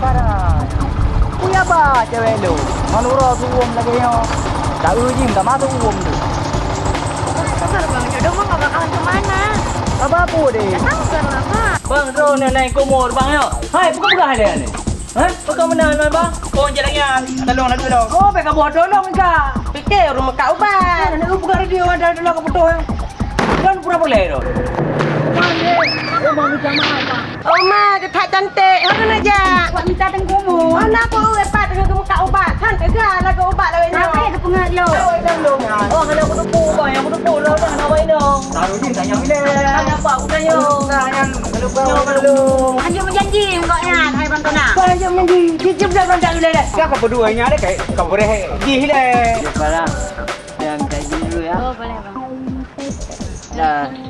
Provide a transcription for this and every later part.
parah. Punya apa cewek lu? Manura suwum lagi yo. Tak ujim, tak masuk uwum tu. Sabar bang, jodoh mah gak bakalan kemana. Apa apa deh? Sabar lah pak. Bang, tu nak naik kumur bang yo. Hai, buka buka dia ni. Ha? Buka mana bang? Kau jalan yang tolong nak dulu. Oh, mereka buat tolong enggak? Fikir rumah kau bang. Nak buka radio ada dulu ke betul. Kan pura boleh tu. Oh ma, ketat cantik. Apa nak je? Buat minta tengkumu. Oh nak apa ubat pak dengan kamu kak ubat. Cantik ke lah ke ubat lah. Kenapa ya kepengat lo? Oh, hanya aku tupu bang, aku tupu lah dah nak baik dong. Tak ujim, tanya bila. Tanya apa aku tanya. Tanya kalau kau kalau. Anjir menjanji engkaunya. Hai bang kena. Kau yang menji, cicip dah berantak bila dah. Siapa berdua ini ada kayak kau boleh gih le. Parah. Yang kayak dulu ya. Oh boleh bang. Dah.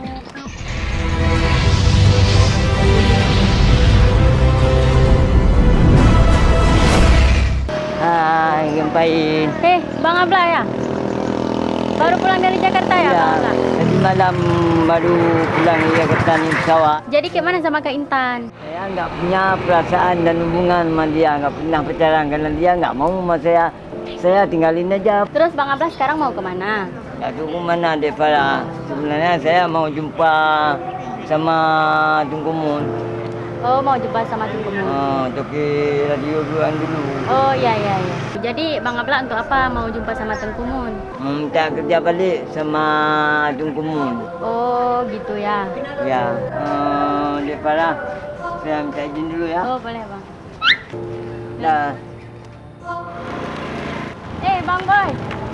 Hai, gempain. Eh, Bang Abla ya? Baru pulang dari Jakarta ya, Bang Abla? tadi malam baru pulang dari Jakarta ni pesawat. Jadi gimana sama Kak Intan? Saya enggak punya perasaan dan hubungan sama dia, enggak pernah pacaran karena dia enggak mau sama saya. Saya tinggalin aja. Terus Bang Abla sekarang mau ke mana? Tahu ke mana Devara. Sebenarnya saya mau jumpa sama Tunku Mun. Oh, mau jumpa sama Tunggumu. Oh, toki radio duluan dulu. Oh, iya, iya, iya. Jadi Bang Abla untuk apa mau jumpa sama Tengkumun? Mau minta kerja balik sama Tunku Mun. Oh, gitu ya. Ya, uh, Devara. Saya minta izin dulu ya. Oh, boleh Bang. Dah. Eh, Bang Boy.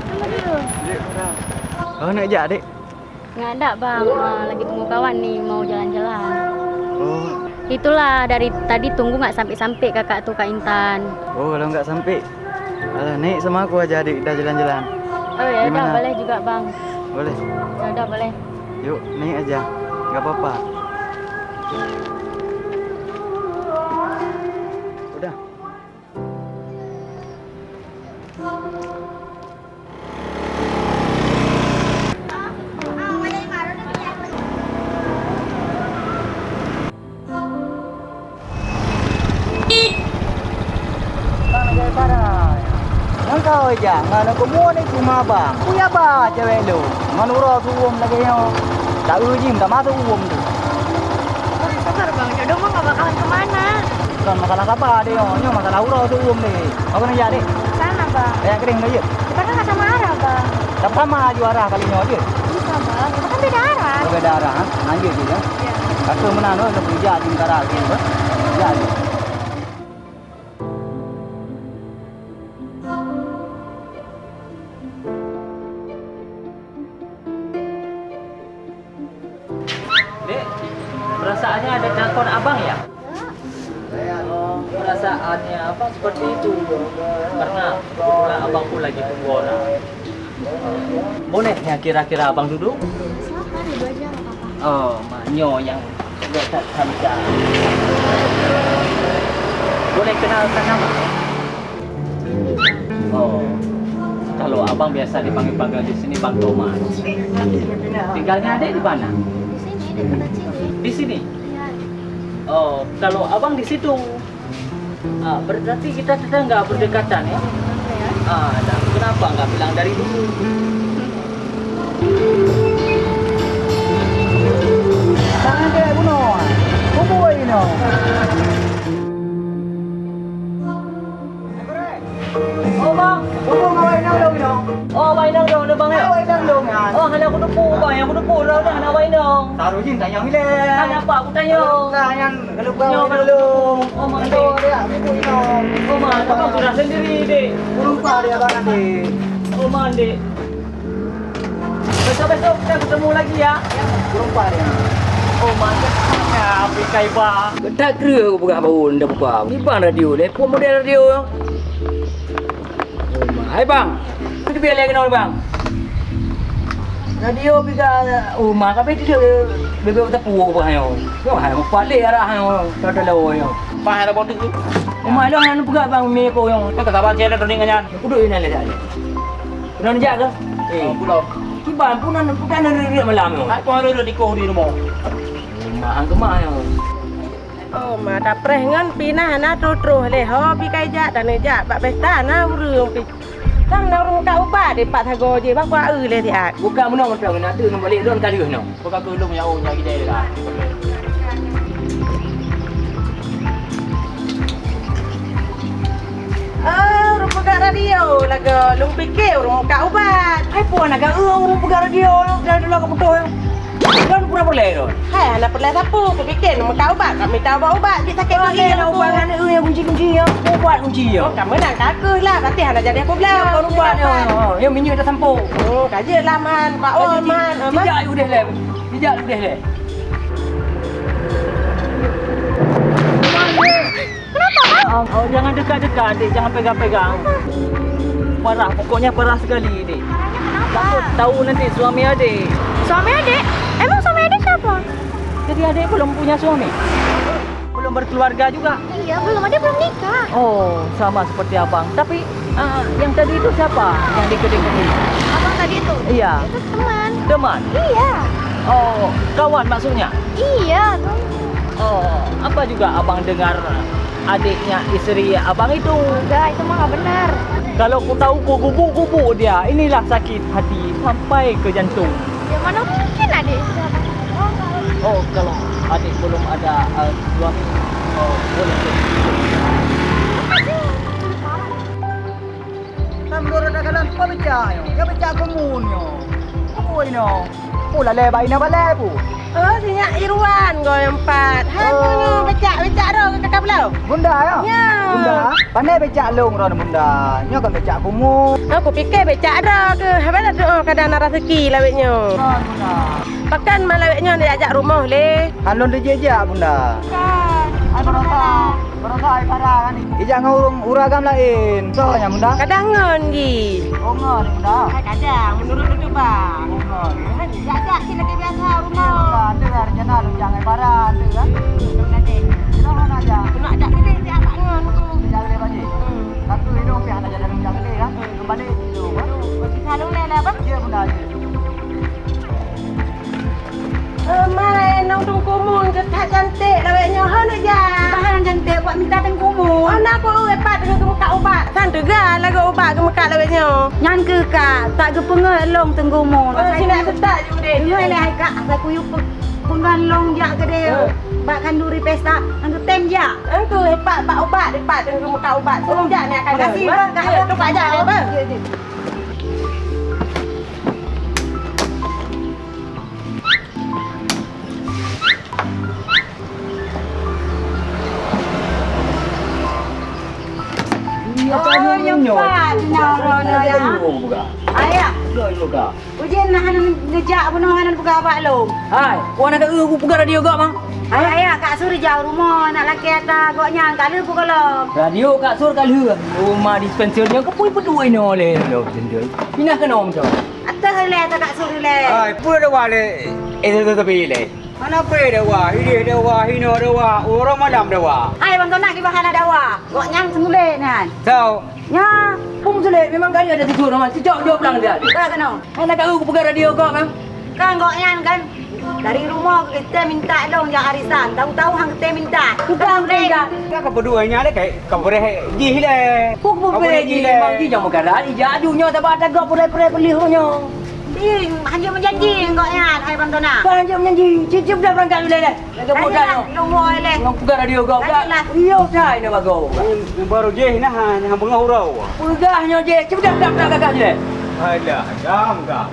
Tunggu dulu. Oh nak ajak adik. Nggak ada Bang, Ah, lagi tunggu kawan nih mau jalan-jalan. Oh, Itulah dari tadi tunggu nggak sampai-sampai kakak tuh Kak Intan. oh kalau enggak sampai. Alah naik sama aku aja adik dah jalan-jalan. Oh ya Gimana? boleh juga Bang. Boleh. Ya udah boleh. Yuk, naik aja. Enggak apa-apa. Mana kau mua ni cuma bang. Punya apa cewek lu? Manura suwum lagi yo. Tak ujim, tak masuk uwum tu. Sabar Bang, jodoh mah bakalan kemana. Bukan masalah apa dia yo, nyo masalah ura tu uwum ni. Aku nak jadi. Sana Bang. Kayak kering aja. Kita kan sama arah Bang. Tak sama juara kali nyo aja. Bisa Bang, kita kan beda arah. Berbeda arah, ha? Anjir juga. Iya. Aku menano nak kerja di negara lagi. Jadi. Telepon abang ya? Oh, perasaannya abang seperti itu karena kebetulan abangku lagi pengguna. Boleh ya kira-kira abang duduk? Silakan, dulu aja apa-apa. Oh, Manyo yang tak samca. Boleh kenalkan nama? Oh, kalau abang biasa dipanggil-panggil di sini Bang Thomas. Tinggalnya adik di mana? Di sini, di dekat sini. Di sini. Oh, kalau abang di situ, ah, berarti kita tetangga berdekatan ya? Ah, dan kenapa nggak bilang dari dulu? Tangan dia kuno. Kubu ini Oh ngawai nang dong no. oh main dong dong, bang ya. Ngawai nang dong ya. Oh, hanya aku tupu bang, aku tupu dah dah, nak main dong. Taruh jin tanya mile. Tanya apa? Aku tanya. Tanya kalau kau Yo, kalau. Oh, mak Itu dia ini no. Oh, mak, abang sudah sendiri deh. Lupa dia bang nanti. Oh, mandi. Besok-besok kita ketemu lagi ya. Lupa dia. Oh, mandi. Ya, pikai bang. Tak kira aku buka bau dah buka. Ni bang radio ni. Pun model radio. Hai bang. Kita biar lagi nol bang. Radio biga rumah tapi dia bebe tak puas bang yo. Yo hai mo palik arah yo. Tak ada lawa yo. Pak, ada botik tu. Rumah dia nak buka bang mi ko yo. Kau tak sabar cek dah dengan Duduk ini le saja. Nak jaga. Eh, pulau. kiban pun nak bukan nak riak malam yo. Aku ada di kau di rumah. Rumah hang kemah yo. Oh, ma dah preh ngan pinah na terus le. Ho pi kai ja dan ja bak pesta na urung pi. Tang na urung ka ubat de pak thago je bak kwa u le ti at. Bukan mana macam nak tu nak balik don kali no. Bukan ke lu punya oh nyari dia urung ka radio laga lung pikir urung ka ubat. Hai puan nak ke urung pegang radio dah dah ke betul. Kan pura boleh don. Hai anak perlu sapu ku pikir nak ka ubat kami tahu bawa ubat di sakit lagi Kalau ubat kan eh yang kunci-kunci ya. Ubat kunci ya. Oh, kamu nak kaku lah. Berarti anak jadi aku belah. Kau ubat ya. Yang minyak dah sampuk. Oh, kaji lah man. Pak Oh, man. Oh, man. Tidak udah le. Tidak udah le. Oh, oh, jangan dekat-dekat adik, jangan pegang-pegang. Parah, pokoknya parah sekali adik. Takut tahu nanti suami adik. Suami adik? Jadi adik belum punya suami. Belum berkeluarga juga. Iya, belum ada belum nikah. Oh, sama seperti abang. Tapi ah, yang tadi itu siapa? Yang di kedai ini? Abang tadi itu? Iya, Itu teman. teman. Iya. Oh, kawan maksudnya. Iya. Oh, apa juga abang dengar adiknya istri abang itu? Enggak, itu mah nggak benar. Kalau ku tahu ku gubuk-gubuk dia, inilah sakit hati sampai ke jantung. Ya mana mungkin Oh, kalau adik belum ada uh, suami, oh, boleh tu. Tambor ada kalan pa beca yo. Komun yo. Apa ini? Pula lebar ini balai pu. Oh, sinyak Irwan kau yang empat. Hai, Oh. oh. becak, becak dah ke kakak belau. Bunda ya? Ya. Bunda. Pandai beca long ron bunda. Nyo kan beca komun. Aku fikir becak dah ke. Habis dah doa kadang nak rezeki lawetnya. Ron bunda. Pakan malawetnya dia ajak rumah le. Halon dia jejak bunda. Kan. Ai berosa. Berosa ai parah kan ni. Ijak ngurung uragam lain. Soalnya bunda. Kadang ngon gi. Oh ngon bunda. Hai kadang menurut tu bang. Oh Ajak kita ke biasa rumah. Ada lah rencana lu jangan parah. Ada kan? Jangan aja. Nak ajak kita dia ngon tu. Jangan le baji. Satu hidung pihak nak jalan jangan le kan. Kembali cantik buat minta tengkumu. Oh, nak aku epat dengan kemuka ubat. Kan tu ga lagu ubat kemuka lawetnya. Nyan ke kak, tak ke pengel long tengkumu. Oh, sini aku tak je deh. Dulu ele hai kak, saya kuyu pengan long jak ke dia. Bak kanduri pesta, angku tem jak. Aku hebat pak ubat hebat dengan kemuka ubat. Sejak ni akan Terima kasih, bang. Kak, Ya, tu ya. Oh, ya. Ayah, ujian nak hanan ngejak bunuh hanan buka apa lo? Hai, puan nak aku radio gak bang? Ayah, ayah, kak suri jauh rumah nak laki atas goknya kali buka lo. Radio kat sur kali Rumah dispenser dia kepui berdua ini oleh lo sendiri. Pindah ke nom tu. Atas le atas kak suri le. Pura dah wale. Eh, tu tu pilih. Mana pe dah wah, ini dah wah, ini dah wah, orang malam dah wah. Hai, bang nak di bahan ada wa. Goknya semule nan. So, Nya, Pung sulit memang kali ada tidur nama. Sejak dia pulang dia. tak kena. Hai nak aku pegang radio gak bang? Kan goknya kan dari rumah kita minta dong yang arisan. Tahu-tahu hang kita minta. Bukan mereka. Kau berduanya le kayak kau boleh jih le. Puk puk Kau boleh jih ji bang ji jangan pegang radio. Aduhnya tak ada gak boleh boleh beli hanya. Ih, hanya menjanji goknya. Hai bang Tona. Kan je menjanji. Cicip dah berangkat boleh dah. Lagi mudah Ayolah, yo. rumah le. Yang pegang radio gak gak. Ayolah. Iya dah ini bagus. Baru jih nah, hang bengau rau. Pegahnya je. Cepat dah dah dah kakak je. Alah, jam kah.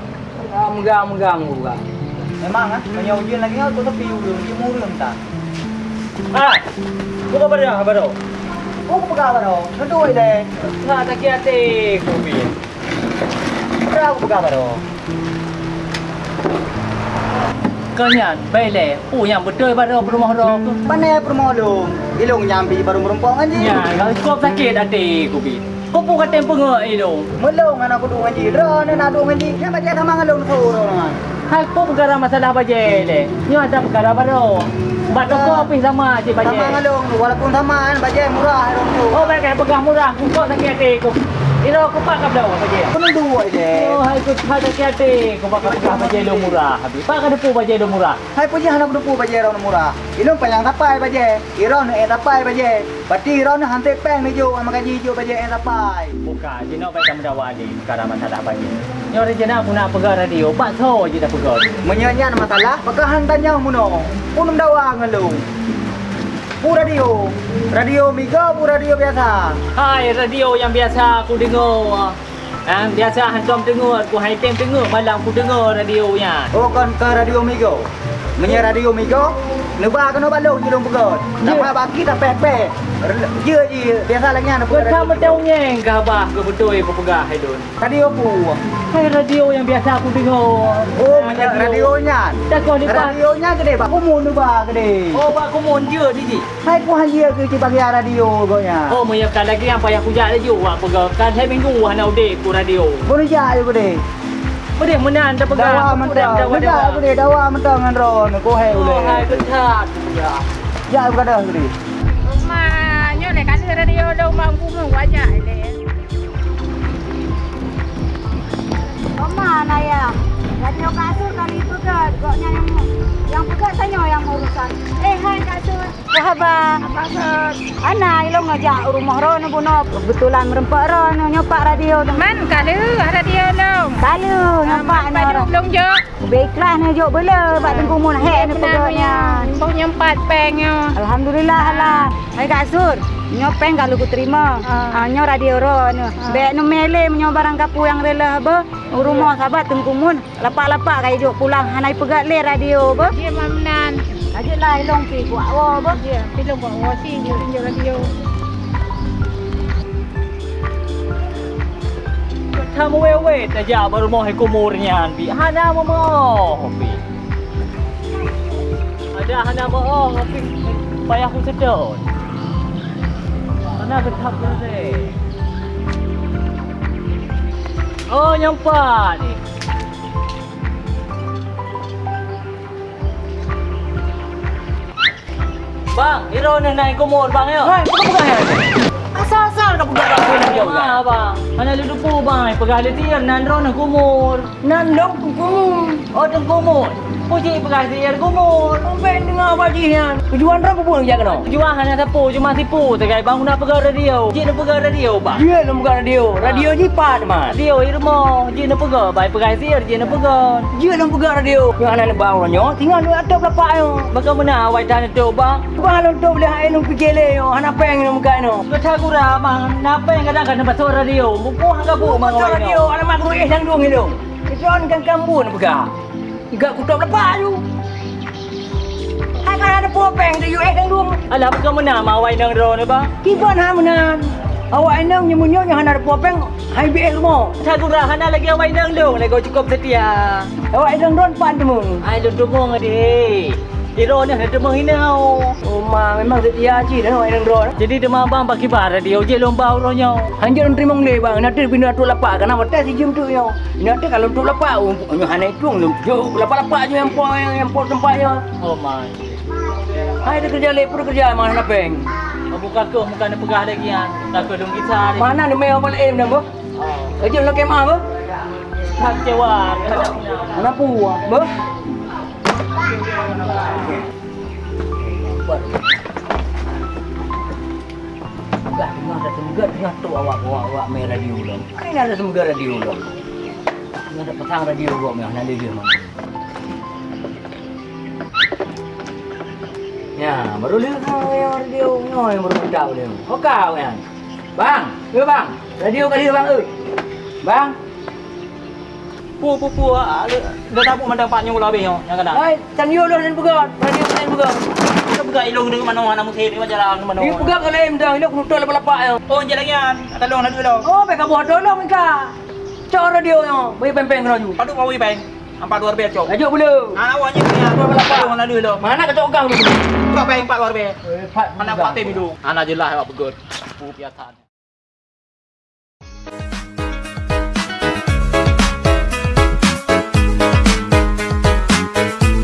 Gam gam gam gam. Memang ah, banyak ujian lagi kau tu tepi ulun, dia murung tak. Ah, kau kau berapa baru? Kau kau pegang baru? Tentu ile. Nak tak kira te kopi. Berapa pegang baru? Kanyan, baiklah. Oh yang betul pada rumah orang tu. Mana permolong? Ilung nyambi baru merumpang anji. Ya, kalau kau sakit hati kopi. Kau pun kata pengak itu. Melong anak aku dua anji. Ro ni nak dua anji. Kenapa dia sama ngalung suruh? Hai, kau perkara masalah baje le. Ni ada perkara baru. Bat kau api sama je baje. Sama ngalung walaupun sama kan baje murah tu. Oh, mereka pegang murah. Kau sakit hati kau. Iro aku dah apa je? Kena dua je. Oh, hai ku pada kate kau bakal pegah baje lo murah. Habis pak kada pu baje lo murah. Hai puji anak depu baje rau murah. Ilung payang tapai baje. Iro ne tapai baje. Pati iro ne hantai peng ne jo ama gaji jo baje en tapai. Bukan, je nak baik kamu dah wadi sekarang masalah baje. Nyo je nak aku nak pegang radio, pak so je dah pegang. Menyanyian masalah, maka hantarnya muno. Punum dawa ngelu. Pu radio. Radio Migo, pu radio biasa. Hai, radio yang biasa aku dengar. Ah, biasa hantam dengar, aku hai tem dengar, malam aku dengar radionya. Oh, kon ke radio Migo. Menye radio Migo. Leba kena balong je dong pegot. Tak apa baki tak pepe. Je je biasa lagi nak Kau pegot. kamu tahu nyeng ke abah ke betul kau pegang hai don. Radio pu. Hai radio yang biasa aku dengar. Oh, menye radionya. Tak kau ni. Radionya gede, Pak. Kumun tu ba gede. Oh, pak aku mon je di ji. Hai ku hanya ke bagi radio gonya. Oh, menyiapkan lagi yang payah kujak lagi awak pegang. Kan saya minggu hana udik ku radio. Boleh ja yo gede. Boleh menan dah pegang. Dawa mentang. dah dawa Dawa dawa. mentang ngan ron. Ku hai Oh, boleh. hai kentat. Ya. Ja ku kada gede. Rumah nyo le kali radio lo mampu mengwajak le. Mana ya? Radio kasur kali pegat. Koknya yang yang pegat tanya yang urusan. Eh, hai kasur. Wahaba. Ana ilo ngajak rumah ron buno. Kebetulan merempak ron nyopak radio. Man kali radio lo. Kalu nyopak ni Pada orang. belum jo. Baiklah ni jok bela bak tengku mun hek ni pegaknya. Bau nyempat pengnya. Alhamdulillah lah. Hai kasur. Nyo peng kalau ku terima. Ah nyo radio ro no. Bek no mele menyo barang kapu yang rela ba. Rumah sahabat tengku mun. Lapak-lapak kai jok pulang hanai pegat le radio ba. Dia mamnan. Ajak lah ilong pi ku awo ba. Dia pilih buat wasi dia tunjuk radio. Kamu wewe saja baru mau kumurnya bi. Hana mau mau bi. Ada hana mau tapi payah aku sedot. Mana getap ni? Oh nyampak ni. Bang, Iro nak naik kumur bang ya. Hai, bukan bukan ya. Asal-asal kau pegang aku ni dia. Ah, bang. Mana lu lupa bang, pegang dia tiar nan ro nak kumur. Nan dong kumur. Oh, dong kumur. Puji pegang tiar kumur. Sampai dengar bajian. Tujuan berapa pun jaga no? Jual hanya tapu, cuma tipu. Tegai bang nak pegang radio. Ji nak pegang radio bang. Dia nak bukan radio. Radio jipat mas. Radio irmo, ji nak pegang. Baik pegang tiar, ji nak pegang. Dia nak bukan radio. Yang anak nak bawa nyo, tinggal lu atap lapak yo. Bagaimana mana awak dah tu bang? Bang lu tu boleh hai lu fikir le yo. Anak peng lu bukan no. Kau tak gura bang. Napa yang kadang-kadang pasal radio? Buku hangga bu bang awak radio. Anak mak lu eh sang dong itu. Itu orang kan kambu nak pegang. Tiga kutub lapak lu. Hai kan ada popeng tu yo eh sang dong. Alah bagaimana awak nang ro ni bang? Kiban ha menan. Awak enang nyemunyo yang ada popeng. Hai bi eh rumah. Tak gura hana lagi awak nang dong. Lagi cukup setia. Awak enang don pan temun. Ai lu demong ade. Iro ni ada demong hinau. Oh ma memang setia aji dah awak enang don. Jadi demam bang bagi bar radio je lomba uronyo. Hanjir terima ngle bang. Nanti bina tu lapak kan awak tes jam tu yo. Nanti kalau tu lapak umpunya hanai tu lu. Yo lapak-lapak je yang po yang yang po tempatnya. Oh my. Hai dia kerja lepur kerja mana nak peng. Buka ke muka ni pegah lagi kan. Tak ke dong ni. Mana ni meo balik em dah. Oh. Kerja lo kemah bo. Tak kecewa. Mana puah bo. Enggak, enggak ada semoga dengan tu awak awak awak main radio lo. Ini ada semoga radio lo. Ini ada petang radio lo meh nanti dia mana. Ya, baru lihat kau yang radio no yang baru tahu dia. Oh kau yang. Bang, ya bang. Radio kali bang eh. Bang, Pu pu pu. Dah tak pu mandang pak nyung lebih yang kadang. hai, tan yo lo dan pegat. Radio dan pegat. Kita pegah ilung dengan mana mana musik ni macam lah mana. Ini pegat kalau em dah, aku nutul lepak-lepak ya. Oh je lagi kan. Tolong nak dulu. Oh, mereka buat tolong mereka. Cak radio yang, bagi pempeng kena ju. Padu kau bang. Empat dua rupiah cok. Ajuk boleh. Ah awaknya ni. Tolong nak dulu. Mana kacau kau dulu? Berapa yang empat dua rupiah? Eh, Pat, Mana pak tem dulu. Anak jelas awak begut. Pu biasa.